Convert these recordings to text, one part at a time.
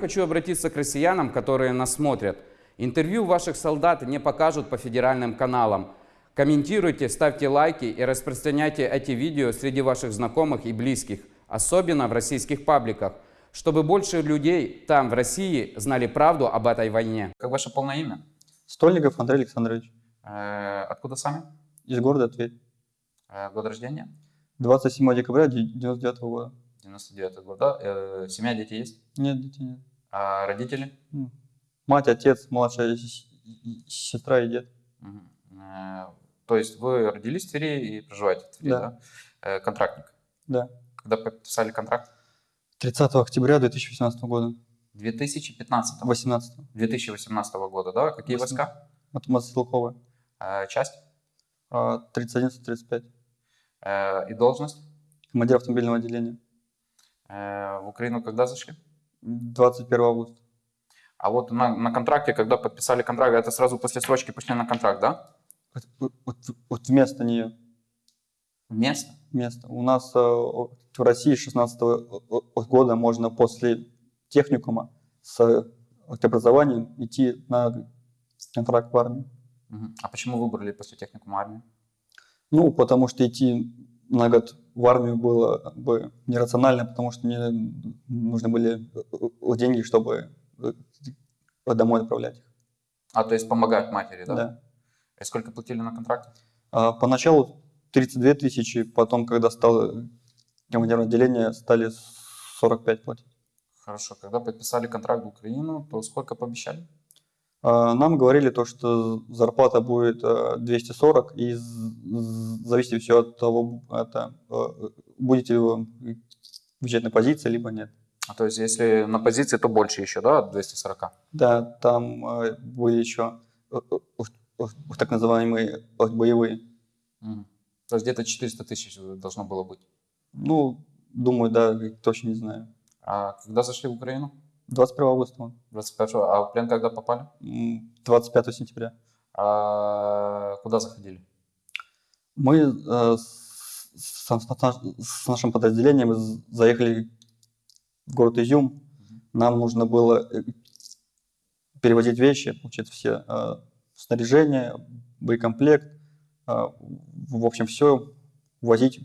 Хочу обратиться к россиянам, которые нас смотрят. Интервью ваших солдат не покажут по федеральным каналам. Комментируйте, ставьте лайки и распространяйте эти видео среди ваших знакомых и близких, особенно в российских пабликах, чтобы больше людей там, в России, знали правду об этой войне. Как ваше полное имя? Стольников Андрей Александрович. Э, откуда сами? Из города Тверь. Э, год рождения? 27 декабря 99 года. 99 год, да? Э, семья, дети есть? Нет, детей нет. А родители? Мать, отец, младшая сестра и дед. Э, то есть вы родились в Твери и проживаете в Твери, Да. да? Э, контрактник. Да. Когда подписали контракт? 30 октября 2018 года. 2015 18 2018 года, да? Какие Восемь- войска? От мотострелковая. Э, часть? А, 31-35. Э, и должность? Командир автомобильного отделения. В Украину когда зашли? 21 августа. А вот на, на контракте, когда подписали контракт, это сразу после срочки пошли на контракт, да? Вот, вот- вот- вместо нее. Вместо? Место. У нас э, в России с 16 года можно после техникума с образованием идти на контракт в армию. А почему выбрали после техникума армию? Ну, потому что идти на год в армию было бы нерационально, потому что мне нужны были э, деньги, чтобы э, домой отправлять их. А, то есть помогать матери, да? Да. И сколько платили на контракте? А поначалу 32 тысячи, потом, когда стал командиром отделения, стали 45 платить. Хорошо. Когда подписали контракт в Украину, то сколько пообещали? А Нам говорили то, что зарплата будет э, 240, и з- з- зависит все от того, это, э, будете ли вы въезжать на позиции, либо нет. А, то есть если на позиции, то больше еще, да, от 240? Да, там э, были еще э, э, э, э, так называемые э, боевые. То есть где-то 400 тысяч должно было быть. Ну, думаю, да, точно не знаю. А когда зашли в Украину? 21 августа, он, 21 А в плен когда попали? м, 25 сентября. А куда заходили? Мы э, с, с- нашим подразделением заехали в город Изюм. Нам нужно было э, перевозить вещи, получается, все э, снаряжение, боекомплект, э, в общем, все возить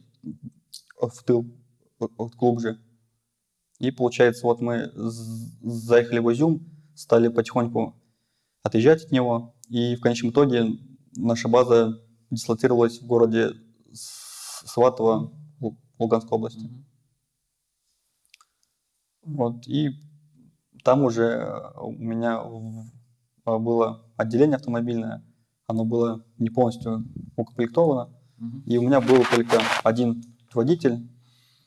в тыл, э, вот глубже. И получается, вот мы заехали в Изюм, стали потихоньку отъезжать от него, и в конечном итоге наша база дислоцировалась в городе Сватово Лу- Луганской области. Вот, и там уже э, у меня а, было отделение автомобильное, оно было не полностью укомплектовано, и у меня был только один водитель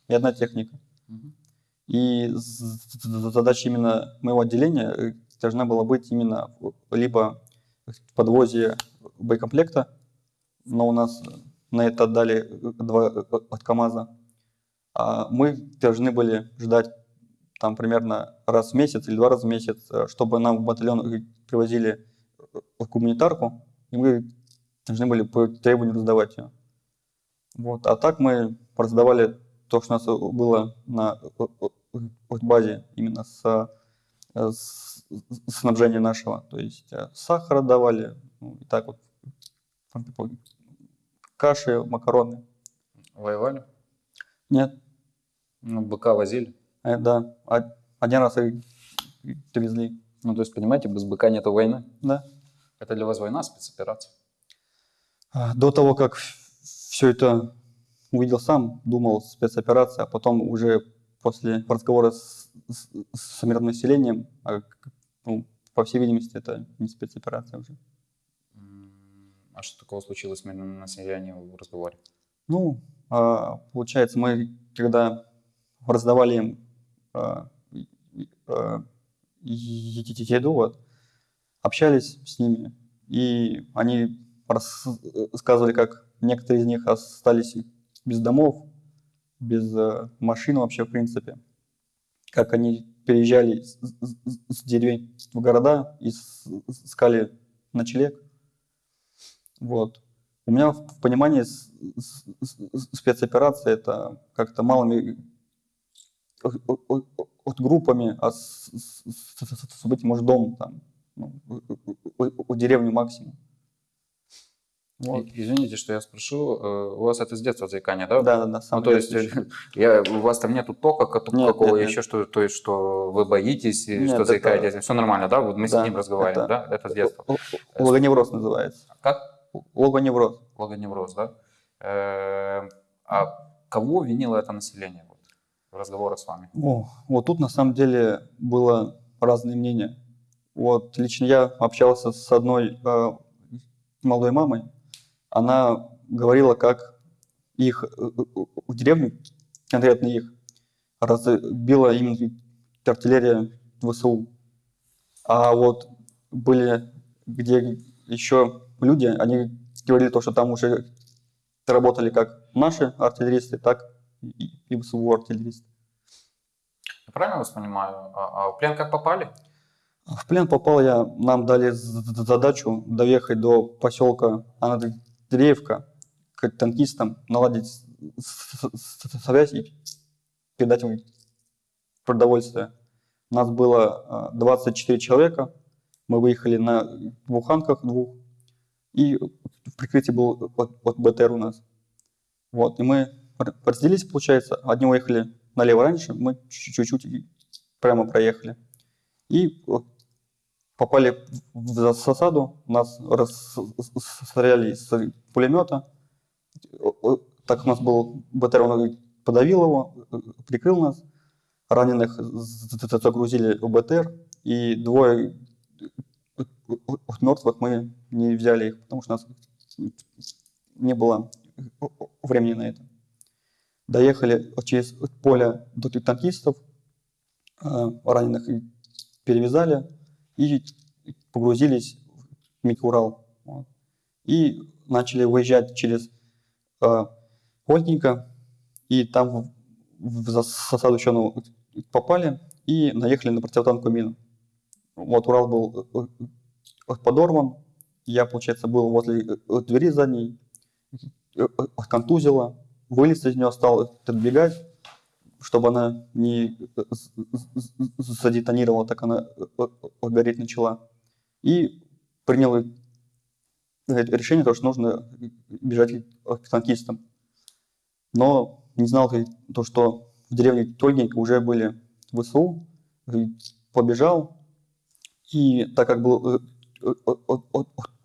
и одна техника. И задача именно моего отделения э, должна была быть именно либо подвозе боекомплекта, но у нас на это отдали э, два э, от КАМАЗа, а мы должны были ждать там примерно раз в месяц или два раза в месяц, чтобы нам в батальон привозили гуманитарку, и мы должны были по требованию раздавать ее. Вот. А так мы раздавали то, что у нас было на э, базе именно с, э, с с снабжения нашего. То есть э, сахар давали, ну, и так вот там, типа, каши, макароны. Воевали? Нет, Ну, быка возили. э, да, а- один раз привезли. Ну, то есть, понимаете, без быка нету войны. Да. Это для вас война, спецоперация. А, До того, как все это увидел сам, думал спецоперация, а потом уже после разговора с, с, с мирным населением, а, ну, по всей видимости, это не спецоперация уже. А что такого случилось с мирным населением в разговоре? Ну, а, получается, мы когда раздавали им а, а, еду, вот, общались с ними, и они рассказывали, как некоторые из них остались без домов, без э, машин вообще, в принципе, как они переезжали с, с- деревень в города и искали ночлег. Вот. У меня в понимании с- с- с- спецоперация это как-то малыми от, группами, а с, с- с- с- с быть может дом там, ну, у- у- у деревню максимум. Вот. Извините, что я спрошу, э, у вас это с детства заикание, да? Да, да, да. Ну, то есть, э, я, у вас там нету тока как- Нет, какого, нет, нет. еще что, то есть, что вы боитесь, Нет, что это- заикаетесь, все нормально, да? Вот мы Да, сидим, разговариваем, это- да? Это с детства. Логоневроз называется. Как? Логоневроз. Логоневроз, да? Э, А кого винило это население вот, в разговорах с вами? О, вот тут на самом деле было разные мнения. Вот лично я общался с одной э, молодой мамой. Она говорила, как их э, э, в деревню, конкретно их, разбила именно артиллерия ВСУ. А вот были, где еще люди, они говорили то, что там уже работали как наши артиллеристы, так и ВСУ артиллеристы. Я правильно вас понимаю? А, а в плен как попали? В плен попал я, нам дали задачу доехать до поселка Анадреевка к танкистам, наладить связь и передать им продовольствие. Нас было э, 24 человека, мы выехали на буханках двух, и в прикрытии был от, от БТР у нас. Вот, и мы разделились, получается, одни уехали налево раньше, мы чуть-чуть прямо проехали. И попали в засаду, нас расстреляли из пулемета. Так у нас был БТР, он подавил его, прикрыл нас. Раненых загрузили в БТР, и двое мертвых мы не взяли их, потому что у нас не было времени на это. Доехали через поле до танкистов, э, раненых перевязали и погрузились в Микурал. Вот. И начали выезжать через э, Ольника, и там в, в засаду еще попали и наехали на противотанковую мину. Вот Урал был э, э, подорван, я, получается, был возле э, двери задней, контузило, вылез из нее, стал отбегать, чтобы она не э, задетонировала, так она э, э, гореть начала. И принял решение, то, что нужно бежать к танкистам. Но не знал то, что в деревне Тольненько уже были ВСУ, побежал, и так как был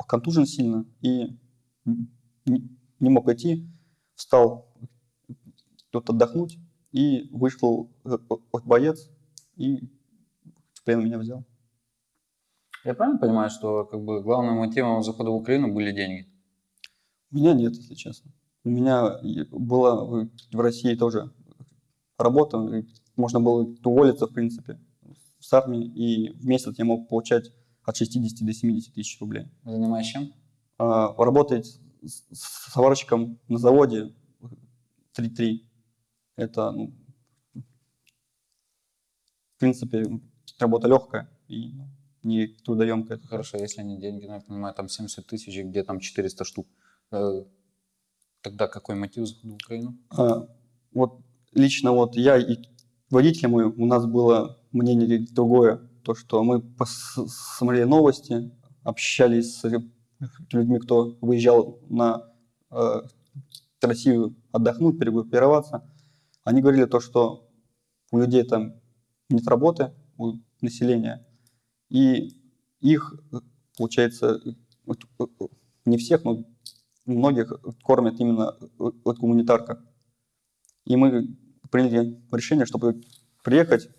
контужен сильно и не мог идти, встал тут отдохнуть, и вышел э, э, боец и в плен меня взял. Я правильно понимаю, что как бы главным мотивом захода в Украину были деньги? У меня нет, если честно. У меня была в России тоже работа, можно было уволиться, в принципе, с армии, и в месяц я мог получать от 60 до 70 тысяч рублей. Занимаясь чем? А, работать с, с сварщиком на заводе 3-3, это, ну, в принципе, работа легкая и не трудоемкая. Хорошо, если они деньги, ну, я понимаю, там 70 тысяч, где там 400 штук. Э, Тогда какой мотив захода в Украину? А, вот лично вот я и водитель мой, у нас было мнение другое, то, что мы пос- смотрели новости, общались с людьми, кто выезжал на э, Россию отдохнуть, перегруппироваться. Они говорили то, что у людей там нет работы, у населения, и их, получается, э, э, не всех, но многих кормят именно э, от гуманитарка. И мы приняли решение, чтобы приехать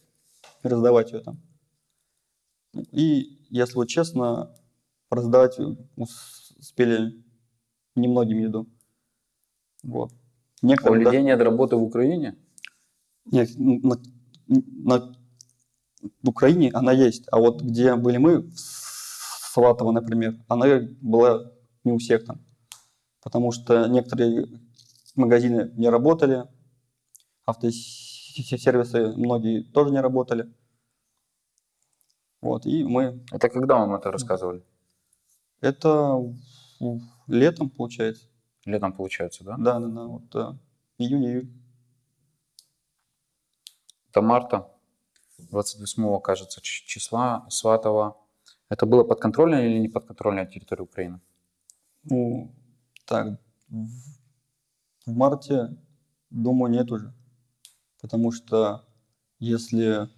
и раздавать ее там. И, если вот честно, раздавать ус- успели немногим еду. Вот. У Некоторым, да- людей нет работы в Украине? нет, на, на Украине она есть, а вот где были мы, в Сватово, например, она была не у всех там. Потому что некоторые магазины не работали, автосервисы многие тоже не работали. Вот, и мы... Это когда вам это рассказывали? Это в- летом, получается. Летом получается, да? Да, да, да, вот э, июнь, июль. марта 28 кажется, числа Сватова. Это было подконтрольно или не подконтрольная территория Украины? Ну, так, в в марте, думаю, нет уже. Потому что если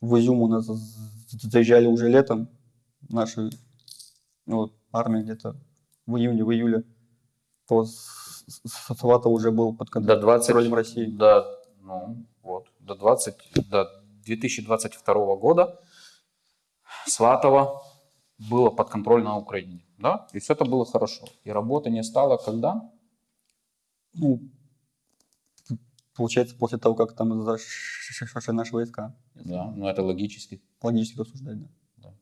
в Изюм у нас заезжали уже летом, наши ну, вот, армия где-то в июне, в июле, то С- С- Сватов уже был под До 20... контролем России. До, ну, вот, до, 20, до 2022 года Сватово было подконтрольно на Украине. Да? И все это было хорошо. И работы не стало когда? Ну, получается, после того, как там зашли наши войска. Да, ну это логически. Логически рассуждать, да.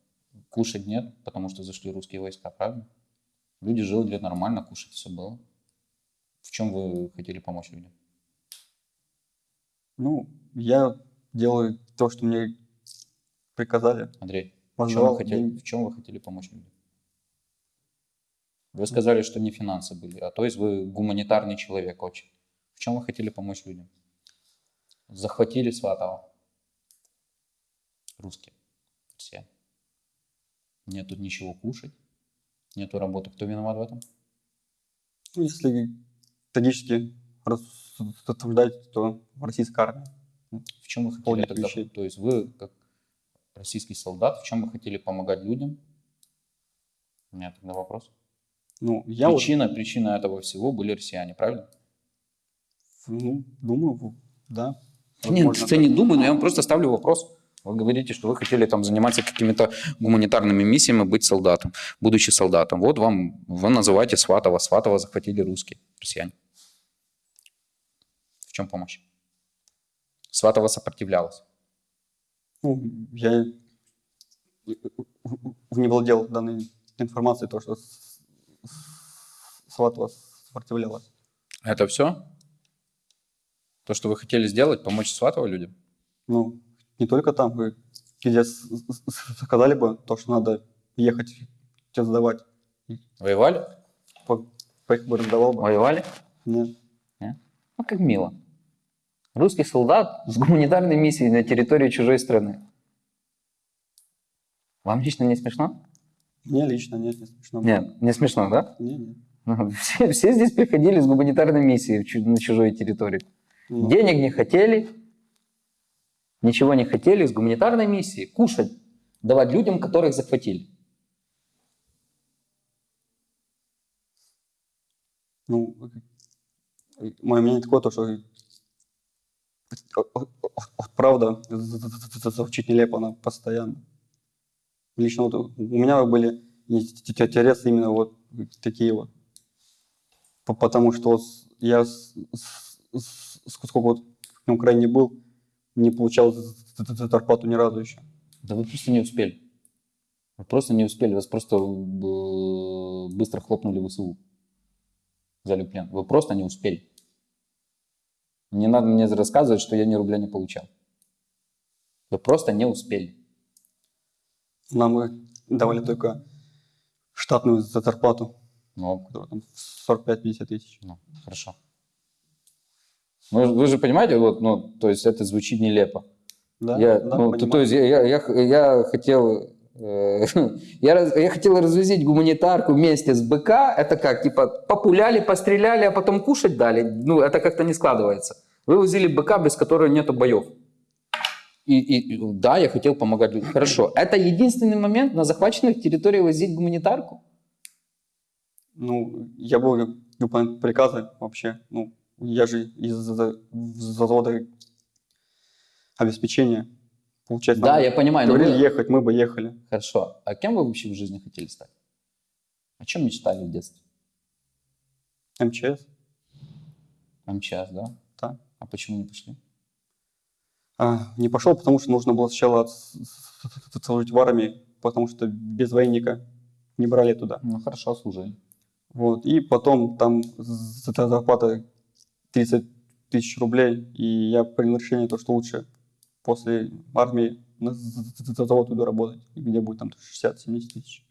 Кушать нет, потому что зашли русские войска, правильно? Люди жили нормально, кушать все было. В чем вы хотели помочь людям? Ну, я делаю то, что мне приказали. Андрей, в чем, вы хотели, в чем вы хотели помочь людям? Вы сказали, что не финансы были, а то есть вы гуманитарный человек очень. В чем вы хотели помочь людям? Захватили Сватова. Русские. Все. Нет тут ничего кушать. Нету работы. Кто виноват в этом? Ну, если трагически рассуждать, то российская армия. В чем вы хотели тогда? вещей. То есть вы, как российский солдат, в чем вы хотели помогать людям? У меня тогда вопрос. Ну, я вот, причина, причина этого всего были россияне, правильно? ну, думаю, да. Нет, я не думаю, но я вам просто ставлю вопрос. Вы говорите, что вы хотели там заниматься какими-то гуманитарными миссиями, быть солдатом, будучи солдатом. Вот вам, вы называете Сватова. Сватова захватили русские, россияне. В чем помощь? Сватова сопротивлялась. Ну, я не владел данной информацией, то, что Сватова сопротивлялась. Это все? То, что вы хотели сделать, помочь Сватова людям? Ну, не только там, вы где сказали бы то, что надо ехать, тебе сдавать. Воевали? По- Поехал бы, раздавал бы. Воевали? Нет. Ну, как мило. Русский солдат с гуманитарной миссией на территории чужой страны. Вам лично не смешно? Мне лично нет, не смешно. Нет, не смешно, да? Не, нет. Ну, Все, все здесь приходили с гуманитарной миссией на чужой территории. Денег не хотели, ничего не хотели, с гуманитарной миссией. Кушать, давать людям, которых захватили. Ну, мое мнение такое, то, что правда звучит нелепо, она постоянно. Лично вот у меня были интересы именно вот такие вот. По- Потому что я сколько вот на Украине был, не получал зарплату ни разу еще. Да вы просто не успели. Вы просто не успели. Вас просто э, быстро хлопнули в. Взяли в плен. Вы просто не успели. Не надо мне рассказывать, что я ни рубля не получал. Вы просто не успели. Нам э, давали только штатную за зарплату, Ну, которая там 45-50 тысяч. ну, хорошо. Вы, вы же понимаете, вот, ну, то есть это звучит нелепо. Да, я, да, ну, то, то есть я, я, я, я хотел, э, я, я хотел развозить гуманитарку вместе с БК. Это как, типа, популяли, постреляли, а потом кушать дали. Ну, это как-то не складывается. Вы возили БК, без которого нету боев. И, и- да, я хотел помогать людям. Хорошо. Это единственный момент на захваченных территориях возить гуманитарку? Ну, я был приказы вообще. Ну, я же из за- завода обеспечения. Получается, Да, я понимаю. но говорили вы- ехать, мы бы ехали. Хорошо. А кем вы вообще в жизни хотели стать? О чем мечтали в детстве? МЧС, МЧС, да? да. А почему не пошли? А, не пошел, потому что нужно было сначала служить в армии, потому что без военника не брали туда. Ну, хорошо, служили. Вот. И потом там зарплата 30 тысяч рублей, и я принял решение, то, что лучше после армии на завод иду работать, где будет там 60-70 тысяч.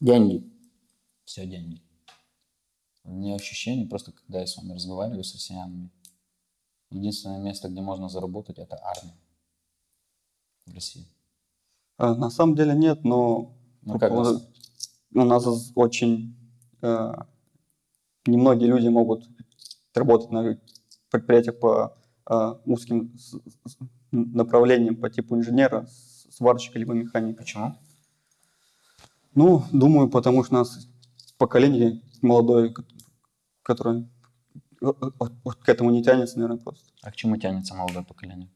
Деньги. Все деньги. Не меня ощущение, просто когда я с вами разговариваю с россиянами, единственное место, где можно заработать, это армия в России. А, На самом деле нет, но Ну как поводу- вас- у нас очень немногие люди могут работать на предприятиях по э, узким направлениям по типу инженера, сварщика либо механика. Почему? Ну, думаю, потому что у нас поколение молодое, ко- которое э, э, к этому не тянется, наверное, просто. А к чему тянется молодое поколение?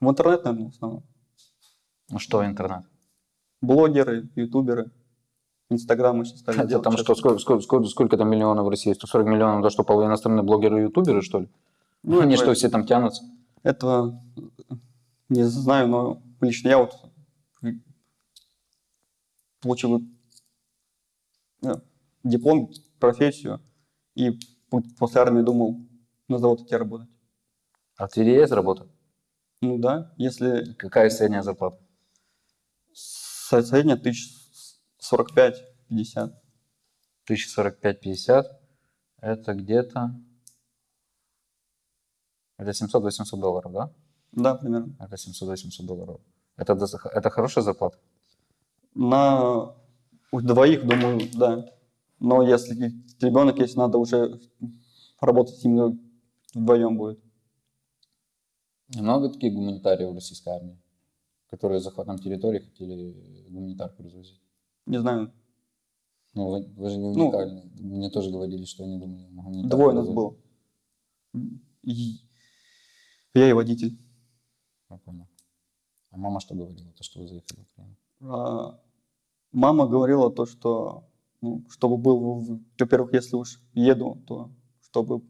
В интернет, наверное, в основном. Ну что интернет? Блогеры, ютуберы, инстаграмы сейчас стали Это делать там что, сколько, сколько, сколько, сколько там миллионов в России? 140 миллионов, да что, половина страны блогеры и ютуберы, что ли? Ну, Они что, все там тянутся? Этого не знаю, но лично я вот получил э, диплом, профессию, и после армии думал на завод идти работать. А в Твери есть работа? Ну да, если Какая средняя зарплата? средняя тысяч 45-50. 1045-50. Это где-то... Это 700-800 долларов, да? Да, примерно. Это 700-800 долларов. Это, это хорошая зарплата? На у двоих, думаю, да. Но если ребенок, если надо уже работать именно вдвоем будет. Много таких гуманитариев в российской армии, которые захватом территории хотели гуманитарку развозить. Не знаю, Ну, вы, вы же не Ну, уникальны. Мне тоже говорили, что они думали, гуманитарку двое нас было. И я и водитель. Я понял. А мама что говорила, то, что вы заехали в Украину? А, Мама говорила то, что, ну, чтобы был, во-первых, если уж еду, то чтобы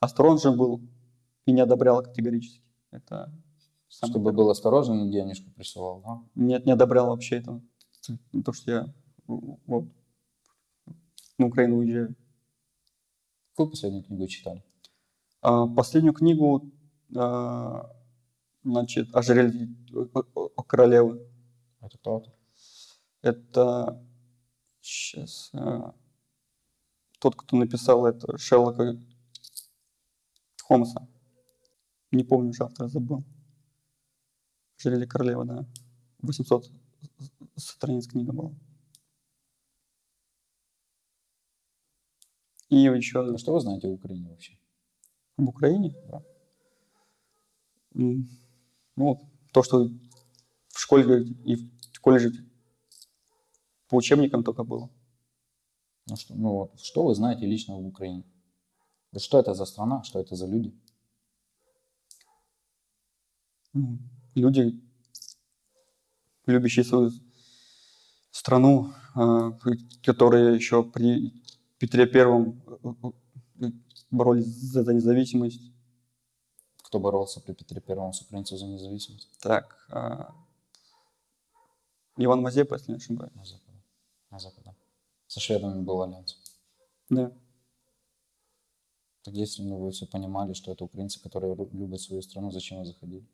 осторожен был и не одобрял категорически. Это Чтобы первое. был осторожен, и денежку присылал, да? Нет, не одобрял вообще это. То, что я вот, на Украину уезжаю. Какую последнюю книгу читали? А, последнюю книгу, а, значит, «Ожерелье королевы». Это кто автор? Это сейчас тот, кто написал это, Шерлока Холмса. Не помню уже автора, забыл. Ожерелье королевы, да. 800 страниц книга была. И еще А что вы знаете о Украине вообще? об Украине. Да. Ну, вот то, что в школе и в колледже по учебникам только было. Ну что, ну вот, что вы знаете лично об Украине? Что это за страна, что это за люди? Люди, любящие свою страну, а, которые еще при Петре Первом э, э, боролись за, за независимость. Кто боролся при Петре Первом с украинцев за независимость? Так, Иван Мазепа, если не ошибаюсь. На Западе. На Западе. Со шведами был альянс. Да. Так если ну, вы все понимали, что это украинцы, которые любят свою страну, зачем вы заходили?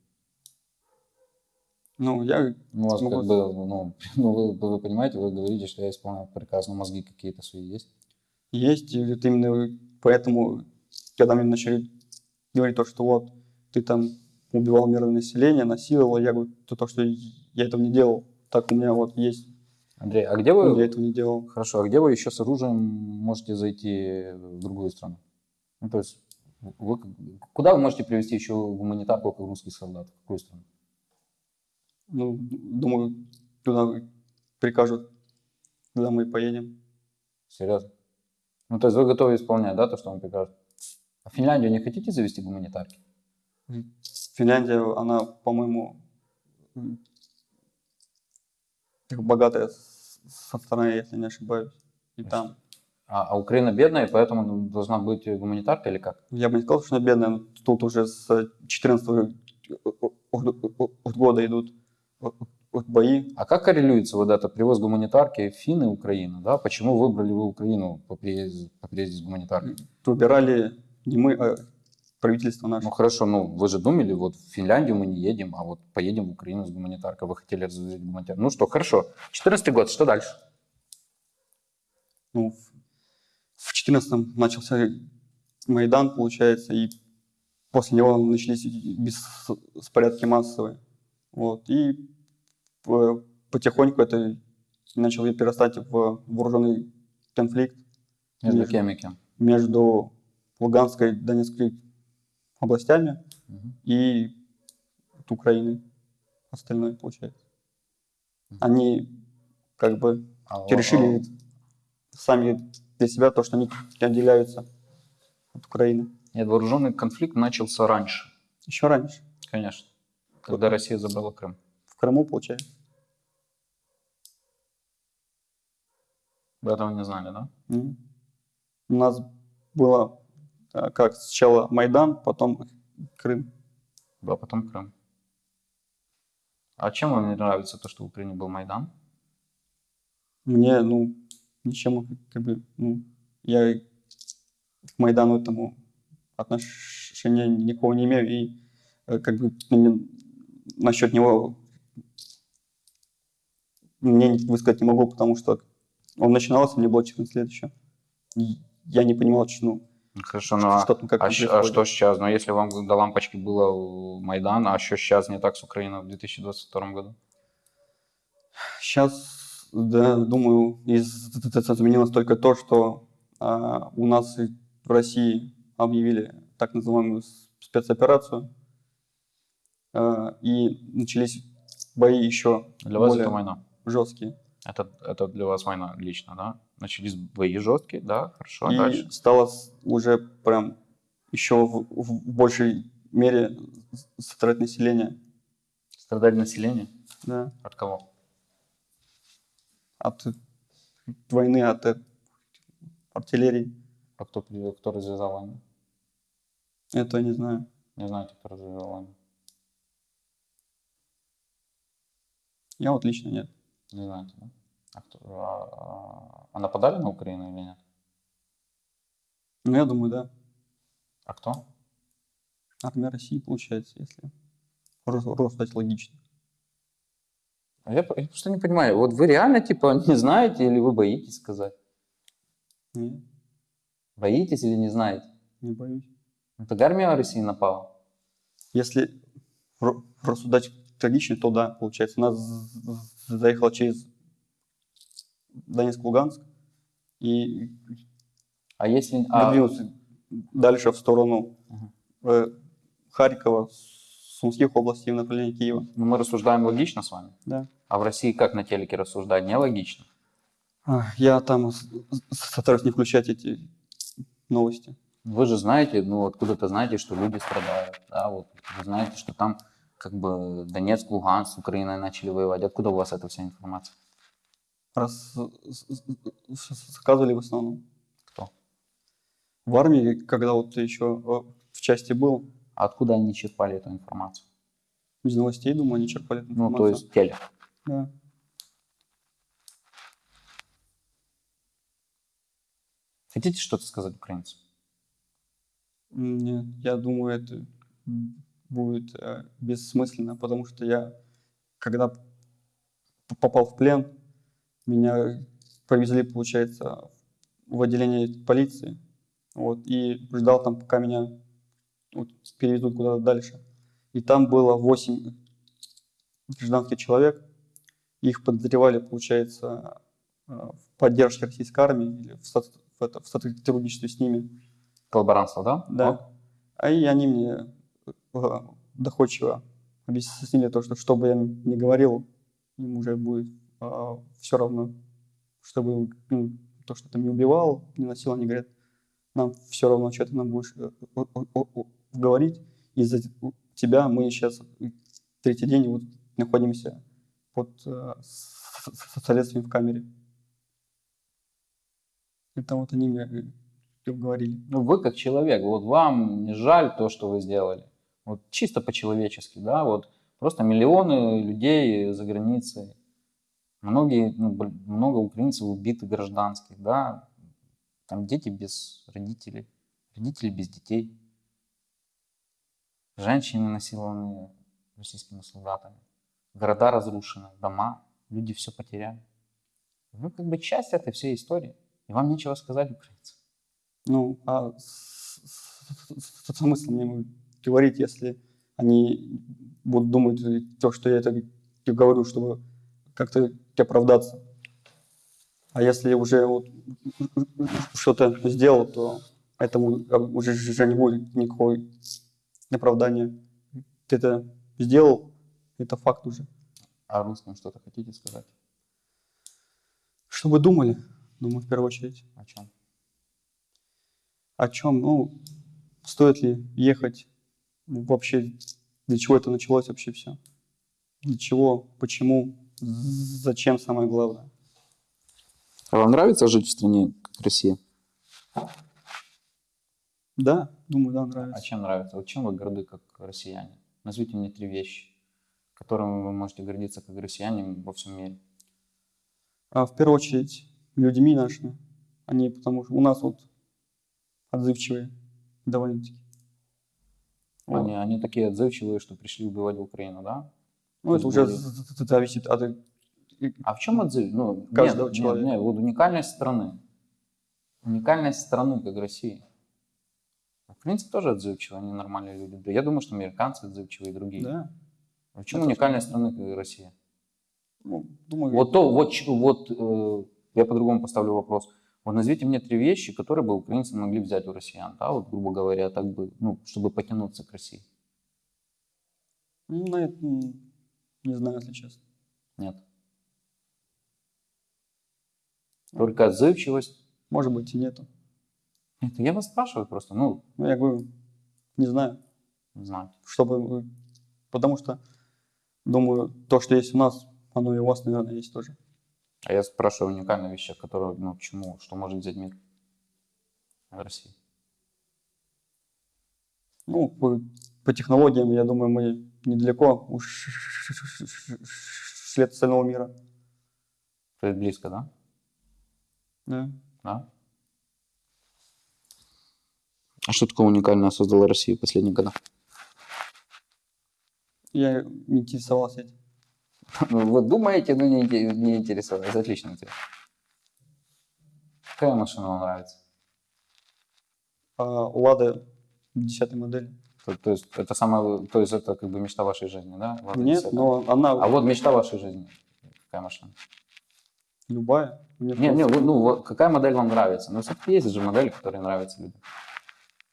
Ну, я Ну, у вас Смогу- как бы, ну, ну, вы, вы понимаете, вы говорите, что я исполняю приказ, но мозги какие-то свои есть. есть, и вот именно поэтому, когда мне начали говорить то, что вот ты там убивал мирное население, насиловал, я говорю, то, то что я этого не делал, так у меня вот есть, Андрей, а где я вы, этого не делал. хорошо, а где вы еще с оружием можете зайти в другую страну? Ну, то есть, вы, куда вы можете привести еще гуманитарку, как русский солдат? В какую страну? Ну, думаю, туда прикажут, когда мы поедем. Серьезно? Ну, то есть вы готовы исполнять, да, то, что вам прикажут? А Финляндию не хотите завести гуманитарки? Финляндия, она, по-моему, богатая со страна, если не ошибаюсь. И там, А, а Украина бедная, и поэтому должна быть гуманитарка или как? я бы не сказал, что она бедная, но тут уже с 14 года идут бои. А как коррелируется вот это привоз гуманитарки Финны Украина, да? Почему выбрали вы Украину по приезде, по приезде с гуманитаркой? Выбирали не мы, а правительство наше. Ну хорошо, ну вы же думали, вот в Финляндию мы не едем, а вот поедем в Украину с гуманитаркой, вы хотели развозить гуманитарку. Ну что, хорошо. 14 год, что дальше? Ну, в- в в 14-м начался Майдан, получается, и после него начались беспорядки массовые. Вот, и потихоньку это начало перерастать в вооруженный конфликт Между Между- кем и кем? между Луганской и Донецкой областями Мгм. и Украиной. Остальное, получается. Они как бы А, решили сами для себя то, что они отделяются от Украины. Нет, вооруженный конфликт начался раньше, Еще раньше. конечно, когда Россия забрала Крым. В Крыму, получается. Вы этого не знали, да? Мгм. У нас было э, как сначала Майдан, потом Крым. Да, потом Крым. А чем вам не нравится то, что в Украине был Майдан? Мне, ну, ничем, как бы, ну, я к Майдану этому отношения никакого не имею, и э, как бы насчет него мне высказать не могу, потому что он начинался, мне было 14 лет еще. И я не понимал, что, ну, Хорошо, ну а, что там как а там а происходит. что сейчас? Ну, если вам до лампочки было Майдан, а что сейчас не так с Украиной в 2022 году? Сейчас, да, думаю, из- изменилось только то, что а, у нас в России объявили так называемую спецоперацию, а, и начались бои еще Для вас более это война. Жесткие. Это, это для вас война лично, да? Начались бои жесткие, да? Хорошо, а и дальше? стало уже прям еще в, в большей мере страдать население. Страдали население? Да, От кого? от войны, от э, артиллерии. А кто, кто развязал войну? Это не знаю. Не знаете, кто развязал войну? Я вот лично нет. Не знаете, да? А, кто, а- а- нападали на Украину или нет? Ну, я думаю, да. А кто? Армия России, получается, если рассуждать логично. А Я, я просто не понимаю, вот вы реально типа не знаете или вы боитесь сказать? Нет, Боитесь или не знаете? не боюсь. Так армия России напала. Если рассуждать логично, то да, получается. У нас з- з- заехала через Донецк-Луганск и А если... а- дальше в сторону э, Харькова, Сумских областей в направлении Киева. ну, мы рассуждаем логично с вами. Да. А в России как на телеке рассуждать? Нелогично. А, Я там стараюсь не включать эти новости. Вы же знаете, ну откуда-то знаете, что люди страдают. Да, вот вы знаете, что там как бы Донецк, Луганск с Украиной начали воевать. Откуда у вас эта вся информация? Раз с- с- с- сказывали в основном. Кто? В армии, когда вот еще э, в части был, А откуда они черпали эту информацию? из новостей, думаю, они черпали эту Ну, информацию. то есть телек. Да. Хотите что-то сказать украинцам? Нет, я думаю, это будет э, бессмысленно, потому что я, когда попал в плен, меня повезли, получается, в отделение полиции, вот, и ждал там, пока меня вот, переведут куда-то дальше. И там было 8 гражданских человек, их подозревали, получается, э, в поддержке российской армии или в, со- в это- в сотрудничестве с ними. Коллаборантство, да? Да. Вот. А и они мне доходчиво объяснили то, что что бы я ни говорил, им уже будет все равно, чтобы ну, то, что ты не убивал, не носил, они говорят, нам все равно, что ты нам будешь э, о- о- о- говорить. Из-за тебя мы сейчас третий день вот находимся под э, следствием в камере. Это вот они мне э, говорили. Ну, вы как человек, вот вам не жаль то, что вы сделали. Вот чисто по-человечески, да, вот просто миллионы людей за границей. Многие, ну, много украинцев убиты гражданских, да, там дети без родителей, родители без детей, женщины насилованы российскими солдатами, города разрушены, дома, люди все потеряли. Вы как бы часть этой всей истории, и вам нечего сказать украинцам. Ну, а с- с- с- с- смысл мне говорить, если они будут думать то, что я это говорю, чтобы как-то оправдаться. А если уже вот что-то сделал, то этому уже же не будет никакого оправдания. Ты это сделал, это факт уже. А русским что-то хотите сказать? Что вы думали? Думаю, в первую очередь. О чем? О чем? Ну, стоит ли ехать? Вообще, для чего это началось вообще все? Для чего? Почему? Зачем самое главное? А вам нравится жить в стране, как Россия? Да, думаю, да, А нравится. чем нравится? Вот чем вы горды, как россияне? Назовите мне три вещи, которыми вы можете гордиться, как россияне во всем мире. А в первую очередь людьми нашими. Они, потому что у нас вот отзывчивые довольно-таки. Вот. Они, они такие отзывчивые, что пришли убивать в Украину, да? Ну, это уже зависит от... А в чем отзыв? Ну, Каждого нет, человека. Нет, нет, вот уникальность страны. Уникальность страны, как России. Украинцы тоже отзывчивые, они нормальные люди. Да я думаю, что американцы отзывчивые и другие. Да. А В чем Это уникальность страны, как Россия? Ну, думаю, Вот то, вот, вот э, я по-другому поставлю вопрос. Вот назовите мне три вещи, которые бы украинцы могли взять у россиян, да, вот, грубо говоря, так бы, ну, чтобы потянуться к России. ну, это, не знаю, если честно. Нет. Только отзывчивость. Может быть и нету. Нет, я вас спрашиваю просто, ну, Ну, я говорю, не знаю. не знаю. чтобы... Потому что, думаю, то, что есть у нас, оно и у вас, наверное, есть тоже. А я спрашиваю уникальные вещи, которые, ну, почему, что может взять мир в России. Ну, по, по технологиям, я думаю, мы недалеко уж след остального мира. То есть близко, да? Да. Да? А что такого уникального создала Россия в последние годы? Я не интересовался этим. Ну, Вы думаете, но не, не интересовались. Отличный ответ. Какая машина вам нравится? А у Лады 10 модели. То, то есть это самая, то есть это как бы мечта вашей жизни, да? Ладно, Нет, десятая. но она А вот мечта вашей жизни. Какая машина? любая. Мне Не, не, вот, ну вот какая модель вам нравится? Ну, все-таки есть же модели, которые нравятся людям.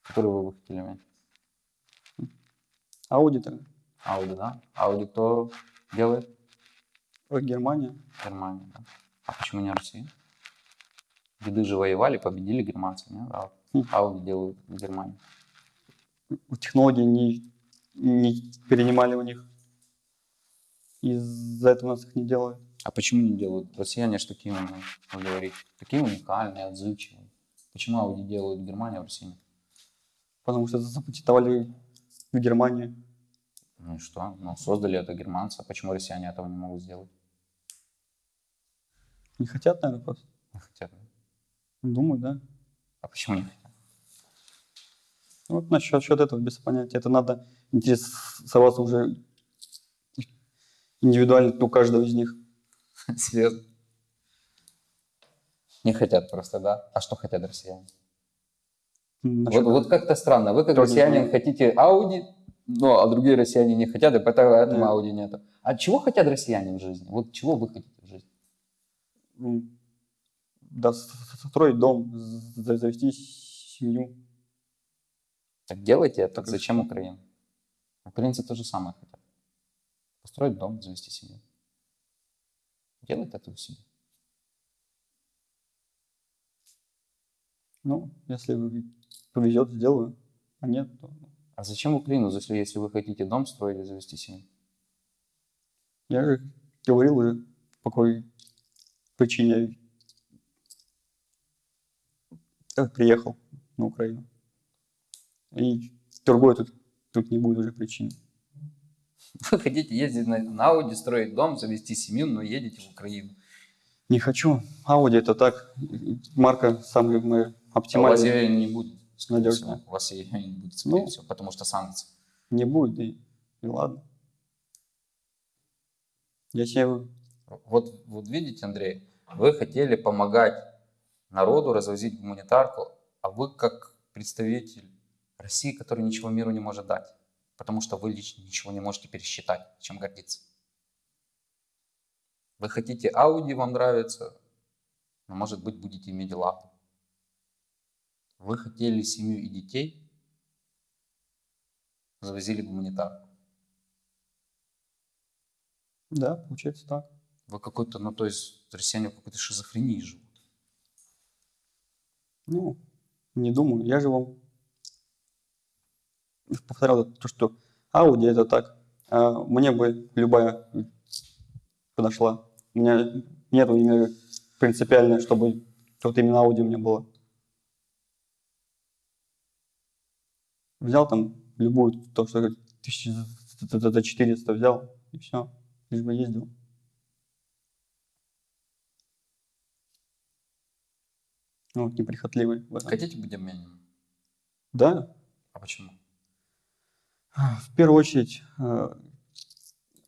Которые вы бы хотели иметь. Ауди так. Audi, да? Audi кто делает? Ой, Германия. Германия, да. А почему не Россия? Деды же воевали, победили германцы, нет? А Хм. Audi делают в Германии. Технологии не, не перенимали у них. Из-за этого нас их не делают. А почему не делают? Россияне же такие, ну, вы говорите, такие уникальные, отзывчивые. Почему Audi делают в Германии, а в России? Потому что запатентовали в Германии. Ну и что? Ну, создали это германцы, а почему россияне этого не могут сделать? Не хотят, наверное, просто. Не хотят. Думаю, да. А почему не хотят? Вот насчет, счет этого без понятия. Это надо интересоваться уже индивидуально у каждого из них. Серьезно? Не хотят просто, да? А что хотят россияне? Насчет- Вот, вот как-то странно. Вы как Тоже россиянин знаю. хотите Audi, ну, а другие россияне не хотят, и поэтому Да. Audi нету. А чего хотят россияне в жизни? Вот чего вы хотите в жизни? Ну, Да, с- с- строить дом, завести семью. Так делайте это. Так Зачем? Украина? Украинцы то же самое хотят. Построить дом, завести семью. Делайте это у себя. Ну, если повезет, сделаю. А нет, то А зачем Украину, если, если вы хотите дом строить и завести семью? я же говорил уже, по какой причине э, приехал на Украину. И другой тут, тут не будет уже причины. Вы хотите ездить на, на Audi, строить дом, завести семью, но едете в Украину. Не хочу. Audi это так, марка самая моя А у вас оптимальная. ее не будет. Надежно. У вас ее не будет, скорее Ну. всего, потому что санкции. Не будет, и, и ладно. Я себе Вот, вот видите, Андрей, вы хотели помогать народу развозить гуманитарку, а вы как представитель России, который ничего миру не может дать, потому что вы лично ничего не можете пересчитать, чем гордиться. Вы хотите Audi, вам нравится, но может быть будете иметь лапу. Вы хотели семью и детей, завозили гуманитарку. Да, получается так. Вы какой-то, ну то есть россияне в какой-то шизофрении живут. Ну, не думаю. Я вам повторял то, что Audi это так. А мне бы любая подошла. У меня нет именно принципиально, чтобы вот именно Audi у меня было. Взял там любую, то, что 1400 взял, и все, лишь бы ездил. Ну, вот неприхотливый. Хотите быть обмененным? Да, А почему? в первую очередь э,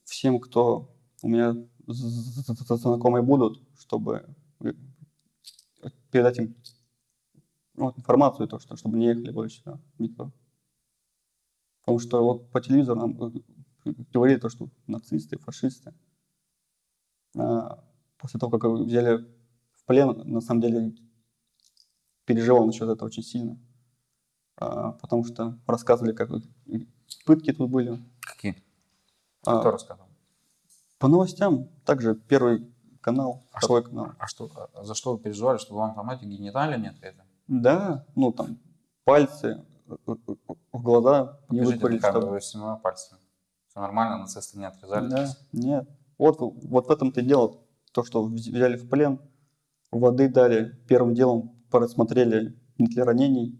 всем, кто у меня знакомые будут, чтобы э, передать им ну, вот информацию, то, что, чтобы не ехали больше сюда никто. Потому что вот по телевизору нам э, говорили то, что нацисты, фашисты. А после того, как взяли в плен, на самом деле переживал насчет этого очень сильно. А, потому что рассказывали, как пытки тут были. Какие? А, Кто рассказывал? по новостям также первый канал, А второй канал. А что, а за что вы переживали, что вам там эти гениталии не отрезали? Да, ну там пальцы э, э, в глаза не Покажите выпали, на камеру, чтобы- вы снимаю пальцем. Все нормально, нацисты не отрезали? Да, нет. Вот, вот в этом-то и дело. То, что вз- взяли в плен, воды дали, первым делом просмотрели нет ли ранений.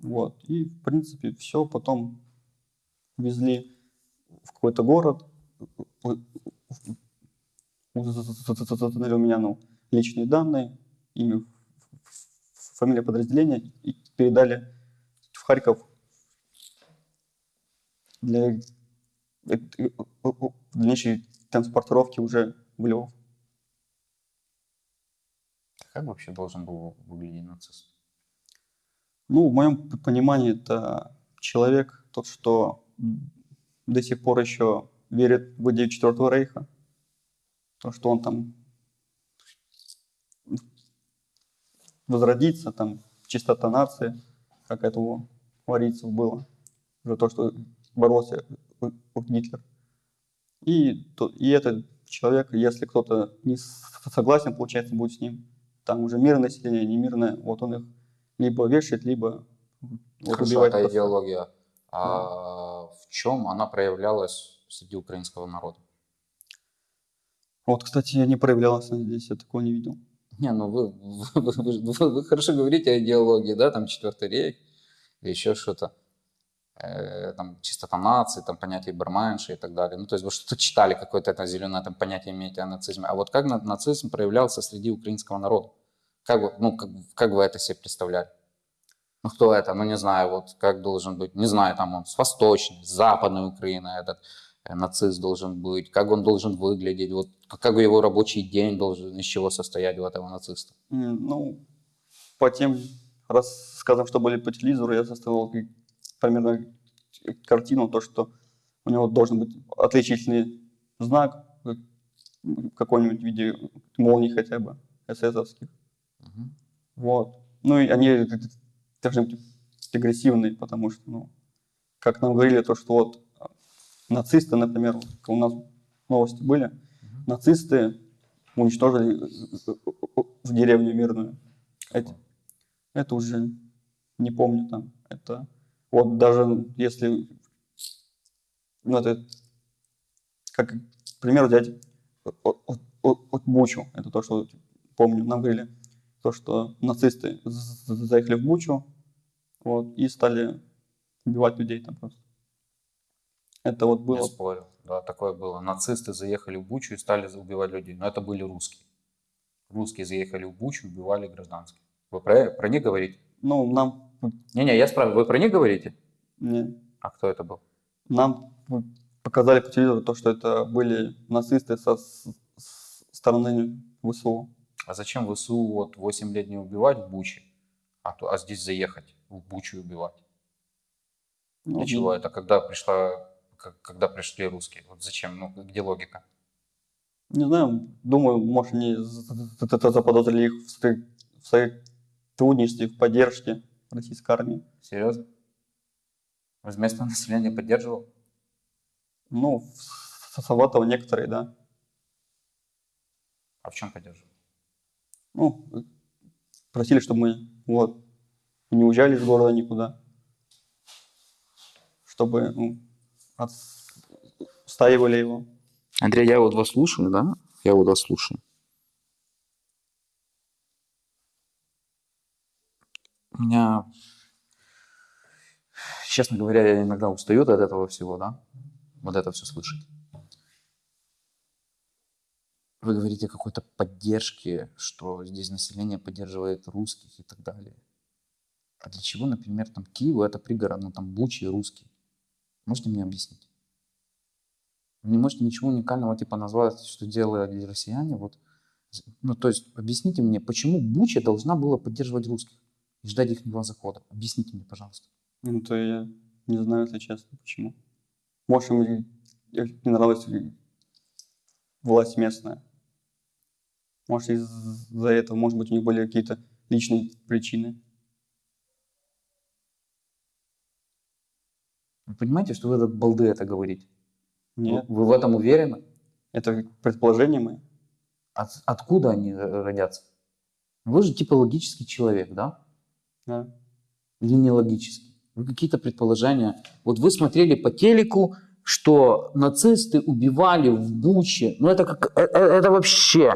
Вот. И, в принципе, все. Потом везли в какой-то город, установили у меня ну, личные данные, имя, фамилия подразделения и передали в Харьков для э, э, э, дальнейшей транспортировки уже в Львов. Как вообще должен был выглядеть нацист? Ну, в моем понимании, это человек, тот, что до сих пор еще верит в идею Четвертого Рейха. То, что он там возродится, там, чистота нации, как это у варийцев было, за то, что боролся Гитлер. И, и этот человек, если кто-то не согласен, получается, будет с ним, там уже мирное население, не мирное, вот он их либо вешает, либо вот Хорошо, убивает это идеология. А в чем она проявлялась среди украинского народа? Вот, кстати, я не проявлялся здесь, я такого не видел. Не, ну вы, вы, вы- вы- вы хорошо говорите о идеологии, да, там четвертый рейх или еще что-то, Э, там чистота нации, там понятие барменши и так далее. Ну, то есть вы что-то читали, какое-то это зеленое там понятие имеете о нацизме. А вот как на- нацизм проявлялся среди украинского народа? Как вы, ну, как, как вы это себе представляли? Ну, кто это? Ну, не знаю, вот как должен быть, не знаю, там он с восточной, с западной Украины этот э, нацист должен быть, как он должен выглядеть, вот как его рабочий день должен, из чего состоять у этого нациста. Ну, по тем рассказам, что были по телевизору, я составил примерно картину, то, что у него должен быть отличительный знак, как- в каком-нибудь виде молнии хотя бы, эсэсовских. Мгм. Вот. Ну и они должны быть агрессивные, потому что, ну, как нам говорили, то, что вот а, нацисты, например, у нас новости были, нацисты уничтожили э, э, в деревню мирную. Это, это уже не помню там. Это вот даже если, ну это, как к примеру взять от, от- от- от Бучу, это то, что помню, нам говорили, то, что нацисты заехали в Бучу, вот, и стали убивать людей там просто. Это вот Не было. спорю, да, такое было. Нацисты заехали в Бучу и стали убивать людей, но это были русские. Русские заехали в Бучу и убивали гражданских. Вы про, про них говорите? Ну, нам, Не-не, я спрашиваю, вы про них говорите? не, А кто это был? нам показали по телевизору то, что это были нацисты со с- с стороны ВСУ. А зачем ВСУ вот 8 лет не убивать в Буче, А, то- а здесь заехать, в Бучу и убивать. Ну, Для чего это? Когда пришла, когда пришли русские? Вот зачем? Ну, где логика? Не знаю, думаю, может, они заподозрили их в в сотрудничестве, в поддержке российской армии. Серьезно? Местное население поддерживало? Ну, с- срабатывало некоторые, да. А в чем поддерживало? Ну, просили, чтобы мы вот не уезжали из города никуда, чтобы ну, отстаивали его. Андрей, я вот вас слушаю, да? Я вот вас слушаю. У меня, честно говоря, я иногда устаю от этого всего, да? Вот это все слышать. Вы говорите о какой-то поддержке, что здесь население поддерживает русских и так далее. А для чего, например, там Киеву это пригород, ну там Бучи и русские? Можете мне объяснить? Не можете ничего уникального типа назвать, что делали россияне? Вот. Ну, то есть, объясните мне, почему Буча должна была поддерживать русских и ждать их захода? Объясните мне, пожалуйста. Ну, то я не знаю, если честно, почему. Может, им не нравилась власть местная. Может, из-за этого, может быть, у них были какие-то личные причины. Вы понимаете, что вы этот балды это говорите? Нет, Вы в этом уверены? это предположение мы. От- откуда они родятся? Вы же типа логический человек, да? Да. Или не логический? Вы какие-то предположения. Вот вы смотрели по телеку, что нацисты убивали в Буче. Ну это как, э- э- это вообще...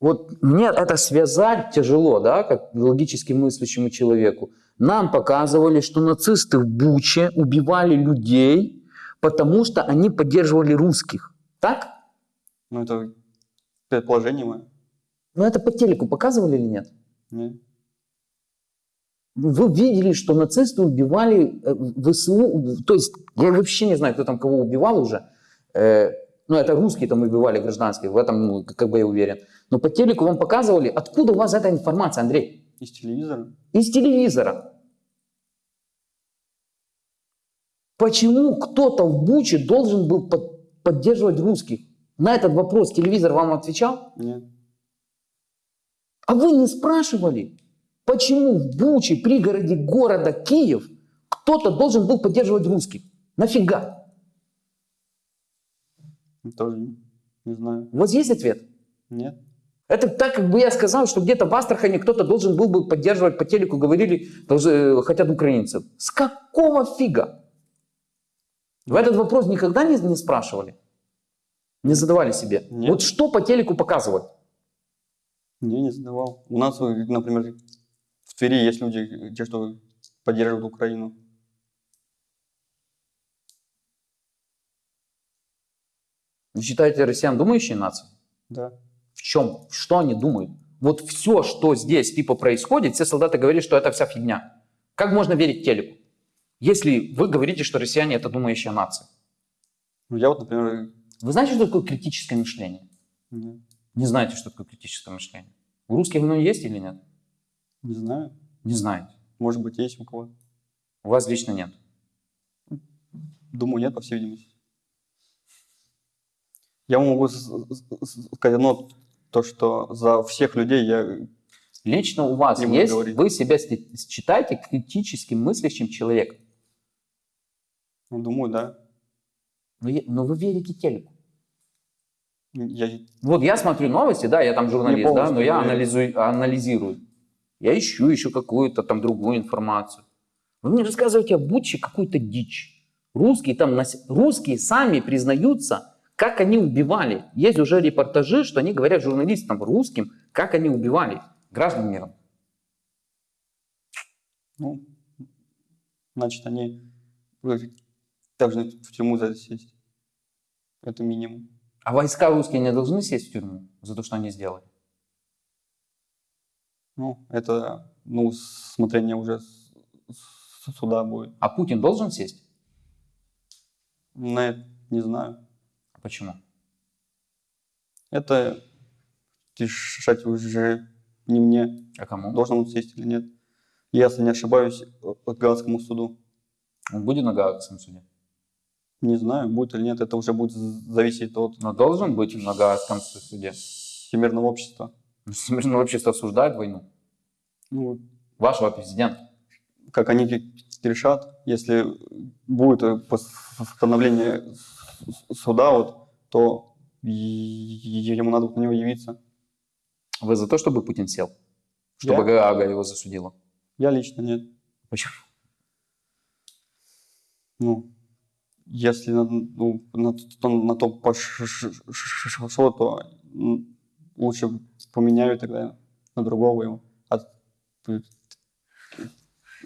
Вот мне это связать тяжело, да, как логически мыслящему человеку. Нам показывали, что нацисты в Буче убивали людей, потому что они поддерживали русских. Так? Ну, это предположение мое. Ну это по телеку показывали или нет? Нет. Вы видели, что нацисты убивали э, ВСУ, то есть я вообще не знаю, кто там кого убивал уже. Ну, это русские там убивали гражданских, в этом, ну, как бы я уверен. Но по телеку вам показывали, откуда у вас эта информация, Андрей? Из телевизора. Из телевизора. Почему кто-то в Буче должен был под- поддерживать русских? На этот вопрос телевизор вам отвечал? Нет. А вы не спрашивали, почему в Буче, пригороде города Киев, кто-то должен был поддерживать русских? Нафига? Тоже не, не знаю. Вас есть ответ? Нет. Это так, как бы я сказал, что где-то в Астрахани кто-то должен был бы поддерживать по телеку, говорили, должны, э, хотят украинцев. С какого фига? В этот вопрос никогда не, не спрашивали? Не задавали себе? Нет. Вот что по телеку показывают? Я не задавал. У нас, э, например, в Твери есть люди, те, что поддерживают Украину. Вы считаете россиян думающей нацией? Да. В чем? Что они думают? Вот все, что здесь типа происходит, все солдаты говорят, что это вся фигня. Как можно верить телеку? Если вы говорите, что россияне это думающая нация. Ну, я вот, например, Вы знаете, что такое критическое мышление? не, Не знаете, что такое критическое мышление? У русских оно есть или нет? не знаю. Не знаете. Может быть, есть у кого. У вас лично нет. Думаю, нет, по всей видимости. Я могу сказать одно, то, что за всех людей я... Лично у вас есть, говорить. вы себя считаете критическим мыслящим человеком. ну, Думаю, да. Но, е- но вы верите телеку. Я, Вот я смотрю новости, да, я там журналист, да, но я анализую, анализирую. Я ищу еще какую-то там другую информацию. Вы мне рассказываете о Бутче какую-то дичь. Русские там, русские сами признаются, как они убивали. Есть уже репортажи, что они говорят журналистам русским, как они убивали граждан мира. ну, значит, они должны в тюрьму за это сесть. Это минимум. А войска русские не должны сесть в тюрьму за то, что они сделали? Ну, это, ну, смотрение уже с- с- суда будет. А Путин должен сесть? На это не знаю. Почему? Это решать уже не мне, А кому? должен он сесть или нет. если не ошибаюсь, к Гаагскому суду. Он будет на Гаагском суде? Не знаю, будет или нет, это уже будет зависеть от Но должен быть на Гаагском суде. всемирного общества. Всемирное общество осуждает войну. Ну, Вашего президента. как они ре- решат, если будет э, постановление суда, вот, то ему надо на него явиться. Вы за то, чтобы Путин сел? Чтобы Я? Гаага его засудила? Я лично нет. Почему? Ну, если на, ну, на, то, на то пошло, то лучше поменяю тогда на другого его. А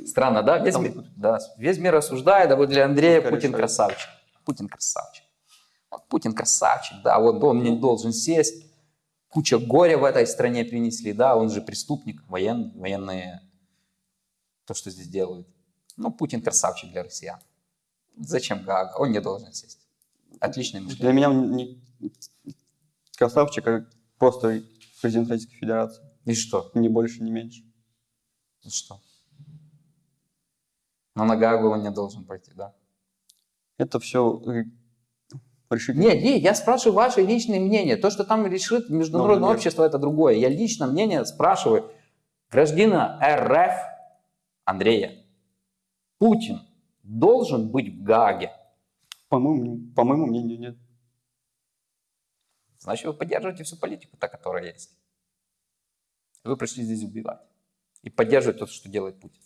Странно, да? Весь, Там- мир, да? весь мир осуждает, а вот для Андрея Пускай Путин красавчик. Путин красавчик. Вот Путин красавчик, да, вот он не должен сесть. Куча горя в этой стране принесли, да, он же преступник, военный, военные, то, что здесь делают. Ну, Путин красавчик для россиян. Зачем Гага? Он не должен сесть. Отличный для мышление. меня он не красавчик, а просто президент Российской Федерации. И что? Ни больше, ни меньше. И что? Но на Гаагу он не должен пойти, да? Это все решить. Нет, нет, я спрашиваю ваше личное мнение. То, что там решит международное Ну, нет. общество, это другое. Я лично мнение спрашиваю гражданина РФ Андрея. Путин должен быть в Гааге. По моему, по моему мнению, нет. Значит, вы поддерживаете всю политику, та, которая есть. Вы пришли здесь убивать. И поддерживать то, что делает Путин.